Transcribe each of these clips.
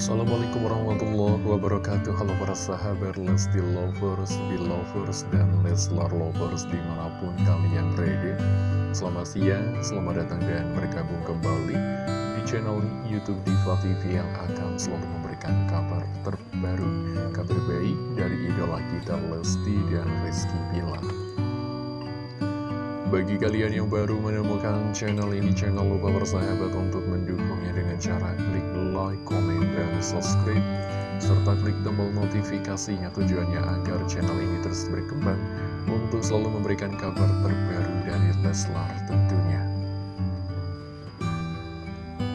Assalamualaikum warahmatullahi wabarakatuh. Halo para sahabat Lesti Lovers, Belovers, dan Leslar Lovers di mana pun kalian berada. Selamat siang, selamat datang dan bergabung kembali di channel Youtube Diva TV yang akan selalu memberikan kabar terbaru Kabar baik dari idola kita Lesti dan Rizky Bilar bagi kalian yang baru menemukan channel ini, jangan lupa bersahabat untuk mendukungnya dengan cara klik like, comment, dan subscribe, serta klik tombol notifikasinya tujuannya agar channel ini terus berkembang untuk selalu memberikan kabar terbaru dari Leslar tentunya.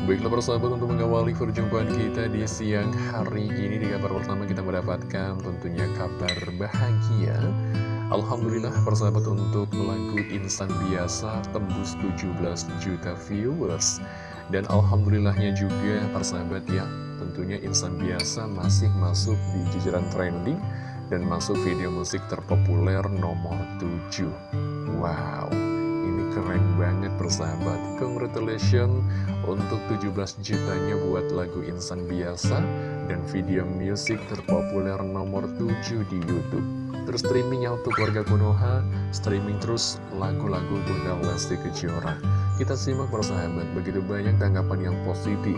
Baiklah persahabat untuk mengawali perjumpaan kita di siang hari ini Di kabar pertama kita mendapatkan tentunya kabar bahagia Alhamdulillah persahabat untuk lagu Insan Biasa tembus 17 juta viewers. Dan Alhamdulillahnya juga persahabat ya Tentunya Insan Biasa masih masuk di jajaran trending Dan masuk video musik terpopuler nomor 7 Wow, ini keren banget persahabat. Congratulations untuk 17 jutanya buat lagu Insan Biasa Dan video musik terpopuler nomor 7 di Youtube Terus streamingnya untuk warga Konoha Streaming terus lagu-lagu Bunda Lesti Kejora Kita simak persahabat Begitu banyak tanggapan yang positif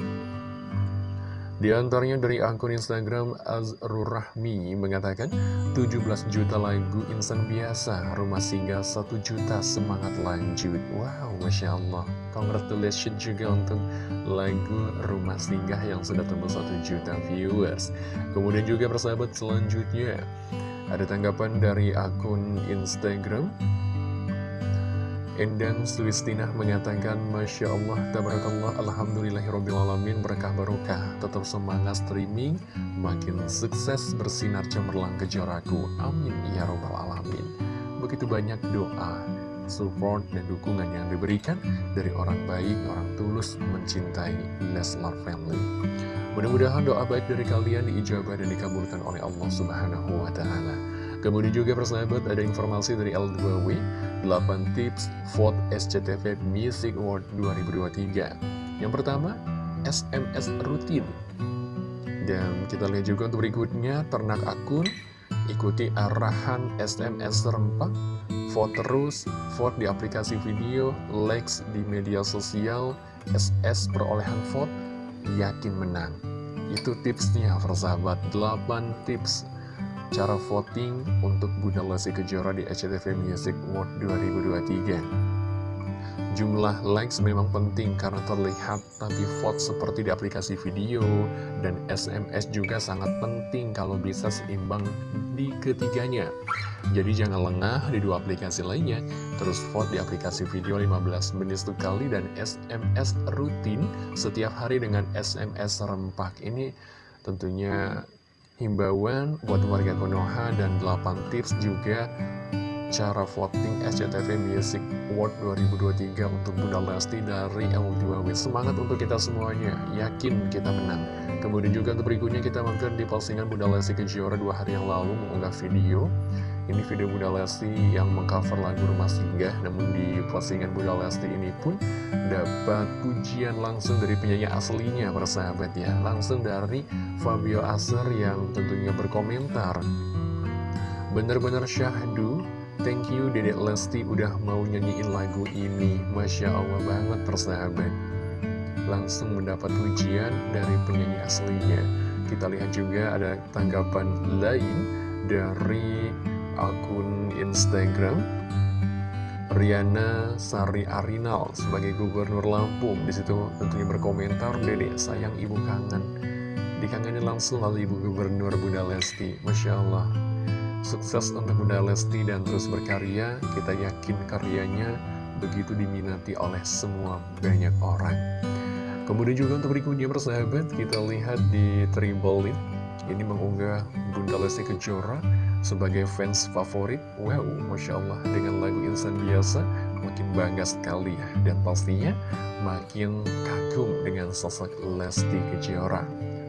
di antaranya dari akun Instagram Azrurrahmi mengatakan 17 juta lagu insan biasa, rumah singgah 1 juta semangat lanjut. Wow, Masya Allah. Congratulations juga untuk lagu rumah singgah yang sudah tembus 1 juta viewers. Kemudian juga persahabat selanjutnya ada tanggapan dari akun Instagram? Endang Sulistina mengatakan Masya Allah, Tabarakallah, Alhamdulillahirrahmanirrahim Berkah barokah, tetap semangat streaming Makin sukses bersinar cemerlang kejoraku Amin Ya Robbal Alamin. Begitu banyak doa, support, dan dukungan yang diberikan Dari orang baik, orang tulus mencintai Leslar Family Mudah-mudahan doa baik dari kalian diijabah dan dikabulkan oleh Allah Subhanahu wa Ta'ala. Kemudian juga persahabat ada informasi dari L2W 8 tips vote SCTV Music Award 2023. Yang pertama, SMS rutin. Dan kita lihat juga untuk berikutnya ternak akun ikuti arahan SMS serempak vote terus, vote di aplikasi video, likes di media sosial, SS perolehan vote, yakin menang. Itu tipsnya persahabat, 8 tips cara voting untuk Bunda Lesti Kejora di SCTV Music Award 2023. Jumlah likes memang penting karena terlihat, tapi vote seperti di aplikasi video dan SMS juga sangat penting kalau bisa seimbang di ketiganya. Jadi jangan lengah di dua aplikasi lainnya, terus vote di aplikasi video 15 menit sekali dan SMS rutin setiap hari dengan SMS rempak. Ini tentunya himbauan buat warga Konoha dan 8 tips juga cara voting SCTV Music Award 2023 untuk Bunda Lesti dari L2W. Semangat untuk kita semuanya, yakin kita menang. Kemudian juga untuk berikutnya kita mampir di postingan Bunda Lesti Kejora dua hari yang lalu mengunggah video. Ini video Bunda Lesti yang mengcover lagu Rumah Singgah, namun di postingan Bunda Lesti ini pun dapat pujian langsung dari penyanyi aslinya, persahabat ya. Langsung dari Fabio Aser yang tentunya berkomentar. Bener-bener syahdu Thank you Dedek Lesti udah mau nyanyiin lagu ini. Masya Allah banget persahabat. Langsung mendapat pujian dari penyanyi aslinya. Kita lihat juga ada tanggapan lain dari akun Instagram Riana Sari Arinal sebagai gubernur Lampung. Di situ tentunya berkomentar Dedek sayang ibu kangen. Dikangenin langsung oleh ibu gubernur Bunda Lesti. Masya Allah Sukses untuk Bunda Lesti dan terus berkarya, kita yakin karyanya begitu diminati oleh semua banyak orang. Kemudian juga untuk berikutnya persahabat, kita lihat di Tribolin, ini mengunggah Bunda Lesti Kejora sebagai fans favorit. Wow, Masya Allah, dengan lagu Insan Biasa, makin bangga sekali ya. Dan pastinya makin kagum dengan sosok Lesti Kejora.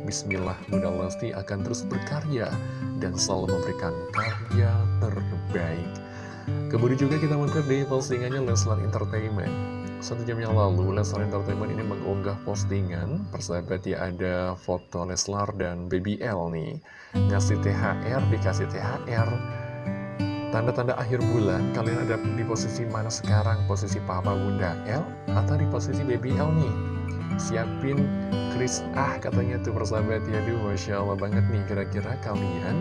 Bismillah, Bunda Lesti akan terus berkarya dan selalu memberikan karya terbaik. Kemudian juga kita mampir di postingannya Leslar Entertainment. satu jam yang lalu Leslar Entertainment ini mengunggah postingan Persahabat ya ada foto Leslar dan Baby L nih Ngasih THR, dikasih THR Tanda-tanda akhir bulan Kalian ada di posisi mana sekarang? Posisi Papa Bunda L Atau di posisi Baby L nih? Siapin Chris ah katanya tuh persahabat ya Duh Masya Allah banget nih Kira-kira kalian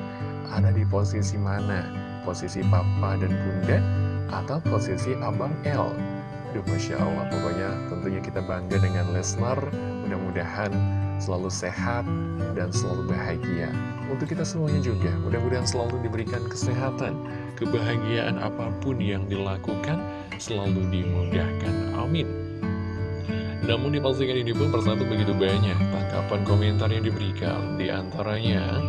ada di posisi mana? Posisi Papa dan Bunda Atau posisi Abang L? Duh, Masya Allah, pokoknya tentunya kita bangga dengan Lesnar. Mudah-mudahan selalu sehat dan selalu bahagia. Untuk kita semuanya juga, mudah-mudahan selalu diberikan kesehatan, kebahagiaan apa pun yang dilakukan, selalu dimudahkan. Amin. Namun di postingan ini pun persahabat begitu banyak tangkapan komentar yang diberikan. Di antaranya,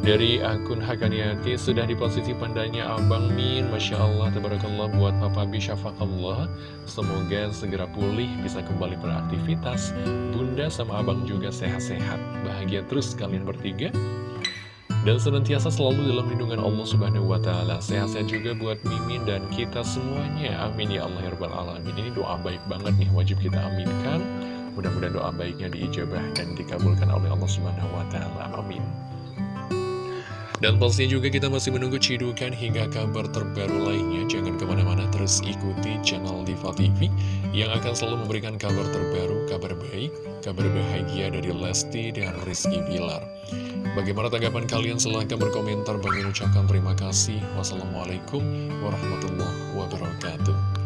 dari akun Hakaniati sudah di posisi pandanya Abang Min. Masya Allah, Tabarakallah buat Papa Bisyafakallah Semoga segera pulih, bisa kembali beraktivitas. Bunda sama Abang juga sehat-sehat. Bahagia terus kalian bertiga dan senantiasa selalu dalam lindungan Allah Subhanahu wa Ta'ala. Sehat-sehat juga buat Mimin dan kita semuanya. Amin ya Allah ya Alamin. Ini doa baik banget nih, wajib kita aminkan. Mudah-mudahan doa baiknya diijabah dan dikabulkan oleh Allah Subhanahu wa Ta'ala. Amin. Dan pastinya juga kita masih menunggu cidukan hingga kabar terbaru lainnya. Jangan ke mana-mana terus ikuti channel Diva TV yang akan selalu memberikan kabar terbaru, kabar baik, kabar bahagia dari Lesti dan Rizky Bilar. Bagaimana tanggapan kalian? Silahkan berkomentar. Bagi ucapkan terima kasih. Wassalamualaikum warahmatullahi wabarakatuh.